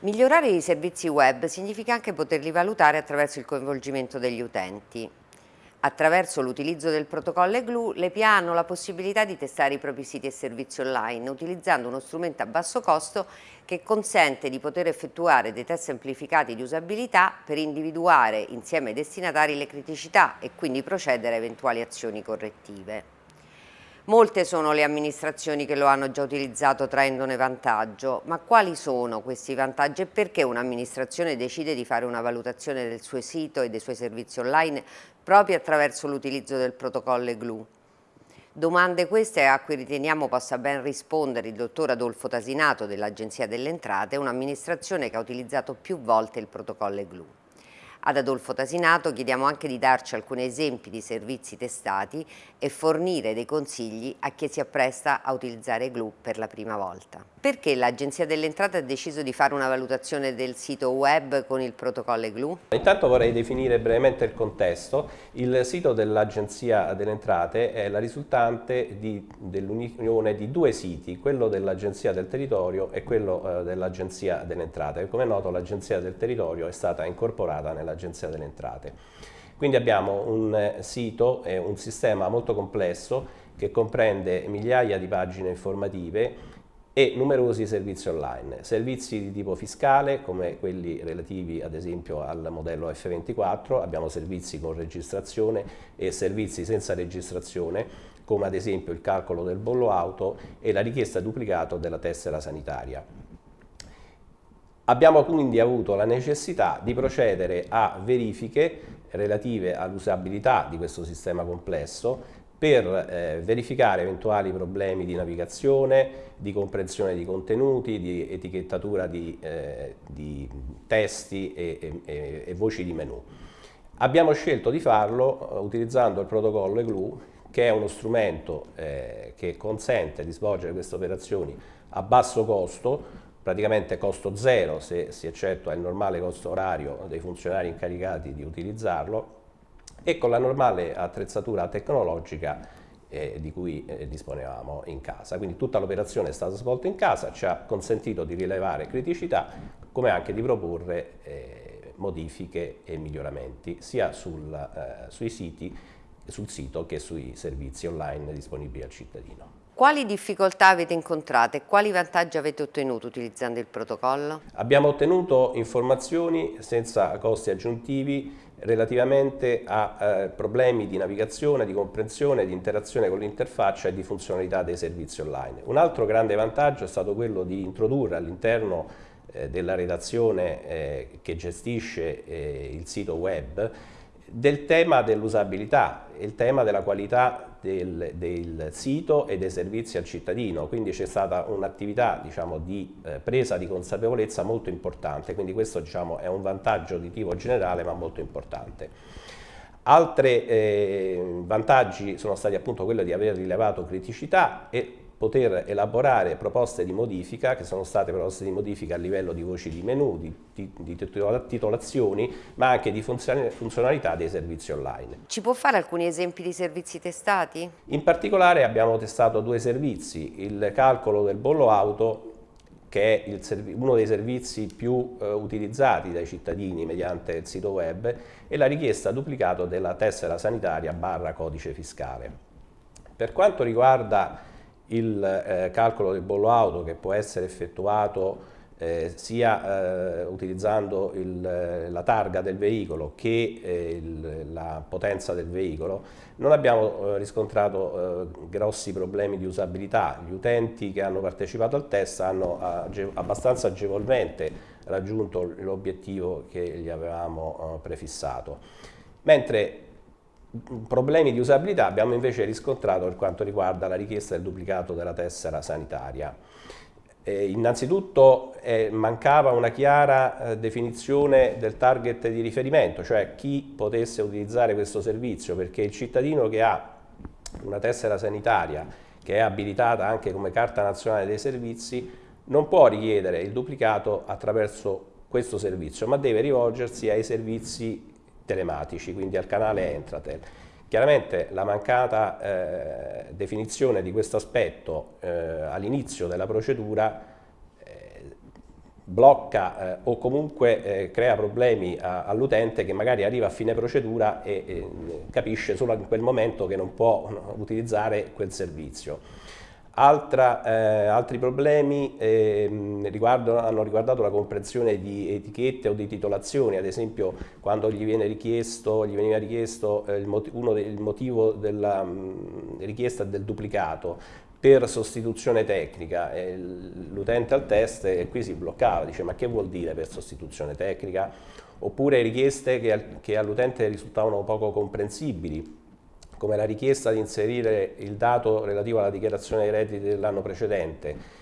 Migliorare i servizi web significa anche poterli valutare attraverso il coinvolgimento degli utenti. Attraverso l'utilizzo del protocollo EGLU, le PA hanno la possibilità di testare i propri siti e servizi online utilizzando uno strumento a basso costo che consente di poter effettuare dei test semplificati di usabilità per individuare insieme ai destinatari le criticità e quindi procedere a eventuali azioni correttive. Molte sono le amministrazioni che lo hanno già utilizzato traendone vantaggio, ma quali sono questi vantaggi e perché un'amministrazione decide di fare una valutazione del suo sito e dei suoi servizi online proprio attraverso l'utilizzo del protocollo EGLU? Domande queste a cui riteniamo possa ben rispondere il dottor Adolfo Tasinato dell'Agenzia delle Entrate, un'amministrazione che ha utilizzato più volte il protocollo EGLU. Ad Adolfo Tasinato chiediamo anche di darci alcuni esempi di servizi testati e fornire dei consigli a chi si appresta a utilizzare GLU per la prima volta. Perché l'Agenzia delle Entrate ha deciso di fare una valutazione del sito web con il protocollo GLU? Intanto vorrei definire brevemente il contesto. Il sito dell'Agenzia delle Entrate è la risultante dell'unione di due siti, quello dell'Agenzia del Territorio e quello eh, dell'Agenzia delle Entrate. Come è noto l'Agenzia del Territorio è stata incorporata nell'Agenzia delle Entrate. Quindi abbiamo un eh, sito e un sistema molto complesso che comprende migliaia di pagine informative e numerosi servizi online, servizi di tipo fiscale come quelli relativi ad esempio al modello F24, abbiamo servizi con registrazione e servizi senza registrazione come ad esempio il calcolo del bollo auto e la richiesta duplicato della tessera sanitaria. Abbiamo quindi avuto la necessità di procedere a verifiche relative all'usabilità di questo sistema complesso per eh, verificare eventuali problemi di navigazione, di comprensione di contenuti, di etichettatura di, eh, di testi e, e, e, voci di menu. Abbiamo scelto di farlo uh, utilizzando il protocollo EGLU che è uno strumento eh, che consente di svolgere queste operazioni a basso costo, praticamente costo zero se si eccettua il normale costo orario dei funzionari incaricati di utilizzarlo e con la normale attrezzatura tecnologica eh, di cui eh, disponevamo in casa. Quindi tutta l'operazione è stata svolta in casa, ci ha consentito di rilevare criticità come anche di proporre eh, modifiche e miglioramenti sia sul, eh, sui siti, sul sito che sui servizi online disponibili al cittadino. Quali difficoltà avete incontrato e quali vantaggi avete ottenuto utilizzando il protocollo? Abbiamo ottenuto informazioni senza costi aggiuntivi relativamente a eh, problemi di navigazione, di comprensione, di interazione con l'interfaccia e di funzionalità dei servizi online. Un altro grande vantaggio è stato quello di introdurre all'interno eh, della redazione eh, che gestisce eh, il sito web del tema dell'usabilità, il tema della qualità del, del, sito e dei servizi al cittadino, quindi c'è stata un'attività diciamo, di eh, presa di consapevolezza molto importante, quindi questo diciamo, è un vantaggio di tipo generale ma molto importante. Altri eh, vantaggi sono stati appunto quelli di aver rilevato criticità e poter elaborare proposte di modifica, che sono state proposte di modifica a livello di voci di menu, di, di, di titolazioni, ma anche di funzionalità dei servizi online. Ci può fare alcuni esempi di servizi testati? In particolare abbiamo testato due servizi, il calcolo del bollo auto che è il, uno dei servizi più eh, utilizzati dai cittadini mediante il sito web e la richiesta duplicato della tessera sanitaria barra codice fiscale. Per quanto riguarda il eh, calcolo del bollo auto che può essere effettuato eh, sia eh, utilizzando il, eh, la targa del veicolo che eh, il, la potenza del veicolo, non abbiamo eh, riscontrato grossi problemi di usabilità. Gli utenti che hanno partecipato al test hanno age abbastanza agevolmente raggiunto l'obiettivo che gli avevamo prefissato. Mentre Problemi di usabilità abbiamo invece riscontrato per quanto riguarda la richiesta del duplicato della tessera sanitaria. Eh, innanzitutto eh, mancava una chiara eh, definizione del target di riferimento, cioè chi potesse utilizzare questo servizio, perché il cittadino che ha una tessera sanitaria che è abilitata anche come carta nazionale dei servizi non può richiedere il duplicato attraverso questo servizio, ma deve rivolgersi ai servizi telematici, quindi al canale Entratel. Chiaramente la mancata eh, definizione di questo aspetto eh, all'inizio della procedura eh, blocca eh, o comunque eh, crea problemi all'utente che magari arriva a fine procedura e, e, capisce solo in quel momento che non può utilizzare quel servizio. Altra, eh, altri problemi eh, hanno riguardato la comprensione di etichette o di titolazioni, ad esempio quando gli, viene richiesto, gli veniva richiesto eh, il, motivo, uno del motivo della mh, richiesta del duplicato per sostituzione tecnica, l'utente al test e qui si bloccava, dice ma che vuol dire per sostituzione tecnica? Oppure richieste che, che all'utente risultavano poco comprensibili, come la richiesta di inserire il dato relativo alla dichiarazione dei redditi dell'anno precedente.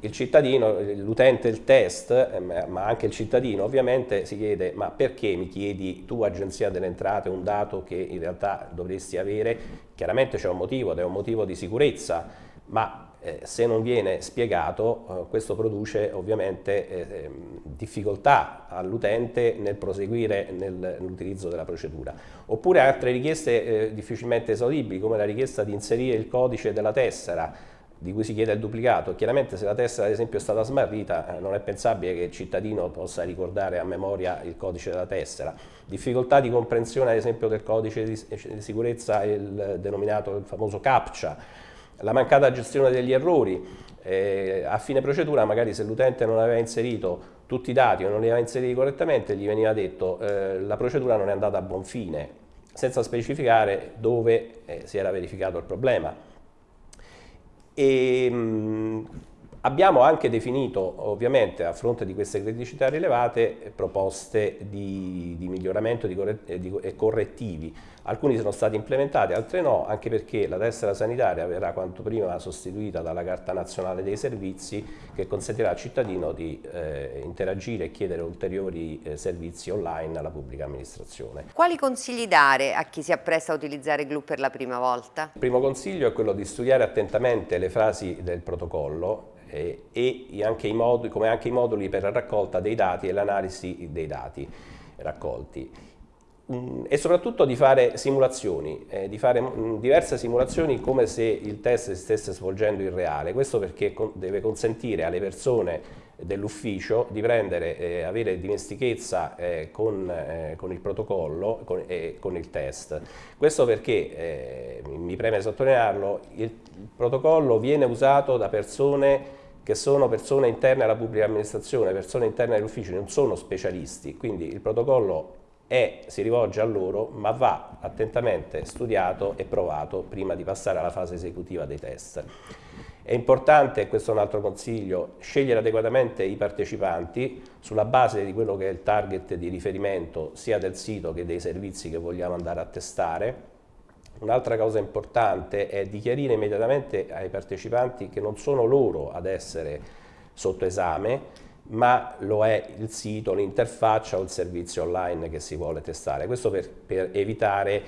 Il cittadino, l'utente del test, eh, ma anche il cittadino ovviamente si chiede ma perché mi chiedi tu agenzia delle entrate un dato che in realtà dovresti avere? Chiaramente c'è un motivo ed è un motivo di sicurezza, ma eh, se non viene spiegato eh, questo produce ovviamente eh, ehm, difficoltà all'utente nel proseguire nell'utilizzo nell della procedura. Oppure altre richieste eh, difficilmente esaudibili come la richiesta di inserire il codice della tessera di cui si chiede il duplicato. Chiaramente se la tessera ad esempio è stata smarrita eh, non è pensabile che il cittadino possa ricordare a memoria il codice della tessera. Difficoltà di comprensione ad esempio del codice di, di sicurezza, il denominato il famoso CAPTCHA, la mancata gestione degli errori, eh, a fine procedura magari se l'utente non aveva inserito tutti i dati o non li aveva inseriti correttamente gli veniva detto eh, la procedura non è andata a buon fine, senza specificare dove eh, si era verificato il problema. E, mh, abbiamo anche definito ovviamente a fronte di queste criticità rilevate proposte di, di miglioramento e correttivi Alcuni sono stati implementati, altri no, anche perché la tessera sanitaria verrà quanto prima sostituita dalla Carta Nazionale dei Servizi che consentirà al cittadino di eh, interagire e chiedere ulteriori eh, servizi online alla pubblica amministrazione. Quali consigli dare a chi si appresta a utilizzare GLU per la prima volta? Il primo consiglio è quello di studiare attentamente le frasi del protocollo eh, e anche moduli, come anche i moduli per la raccolta dei dati e l'analisi dei dati raccolti e soprattutto di fare simulazioni, eh, di fare diverse simulazioni come se il test si stesse svolgendo in reale. Questo perché con deve consentire alle persone dell'ufficio di prendere, eh, avere dimestichezza eh, con, eh, con, il protocollo con, e con il test. Questo perché, eh, mi preme sottolinearlo, il protocollo viene usato da persone che sono persone interne alla pubblica amministrazione, persone interne agli uffici, non sono specialisti, quindi il protocollo è, si rivolge a loro, ma va attentamente studiato e provato prima di passare alla fase esecutiva dei test. È importante, questo è un altro consiglio, scegliere adeguatamente i partecipanti sulla base di quello che è il target di riferimento sia del sito che dei servizi che vogliamo andare a testare. Un'altra cosa importante è di chiarire immediatamente ai partecipanti che non sono loro ad essere sotto esame, ma lo è il sito, l'interfaccia o il servizio online che si vuole testare. Questo per, per evitare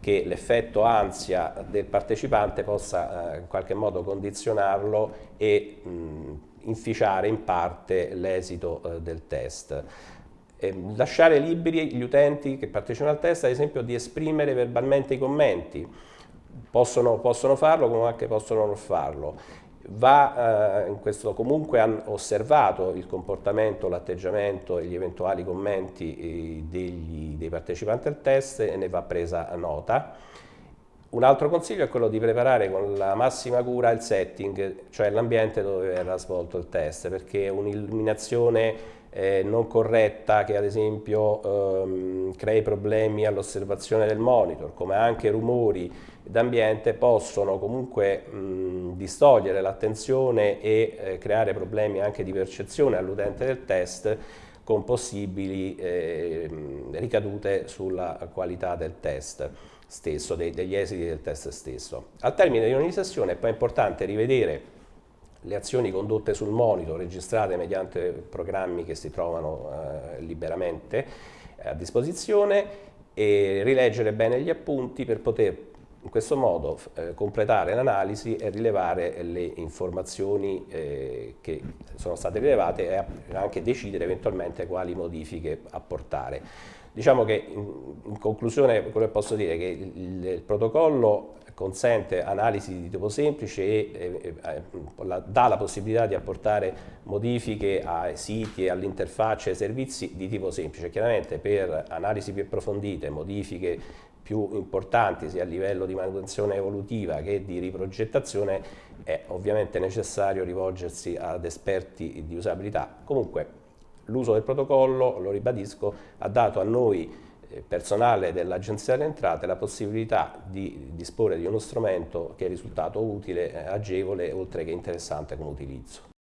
che l'effetto ansia del partecipante possa eh, in qualche modo condizionarlo e mh, inficiare in parte l'esito eh, del test. Lasciare liberi gli utenti che partecipano al test, ad esempio, di esprimere verbalmente i commenti. Possono, possono farlo come anche possono non farlo va eh, in questo comunque osservato il comportamento, l'atteggiamento e gli eventuali commenti eh, degli, dei partecipanti al test e ne va presa nota. Un altro consiglio è quello di preparare con la massima cura il setting, cioè l'ambiente dove verrà svolto il test, perché un'illuminazione eh, non corretta che ad esempio ehm, crei problemi all'osservazione del monitor, come anche rumori d'ambiente possono comunque mh, distogliere l'attenzione e eh, creare problemi anche di percezione all'utente del test con possibili eh, ricadute sulla qualità del test stesso, dei, degli esiti del test stesso. Al termine di ogni sessione è poi importante rivedere le azioni condotte sul monitor registrate mediante programmi che si trovano eh, liberamente eh, a disposizione e rileggere bene gli appunti per poter in questo modo eh, completare l'analisi e rilevare le informazioni eh, che sono state rilevate e anche decidere eventualmente quali modifiche apportare. Diciamo che in, conclusione quello che posso dire è che il, il protocollo consente analisi di tipo semplice e eh, eh, la, dà la possibilità di apportare modifiche ai siti e all'interfaccia ai servizi di tipo semplice. Chiaramente per analisi più approfondite, modifiche più importanti sia a livello di manutenzione evolutiva che di riprogettazione è ovviamente necessario rivolgersi ad esperti di usabilità. Comunque l'uso del protocollo, lo ribadisco, ha dato a noi eh, personale dell'Agenzia delle Entrate la possibilità di disporre di uno strumento che è risultato utile, agevole oltre che interessante come utilizzo.